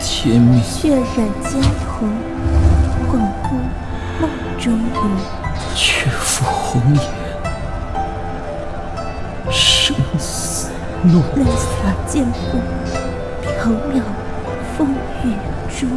天命。血染江湖，恍惚梦中舞。却负红颜，生死诺。泪洒剑锋，缥缈风雨中。